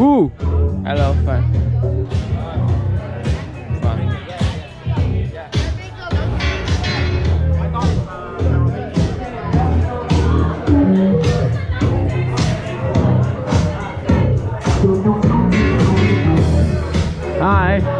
Ooh, I love fun. Fun. Hi.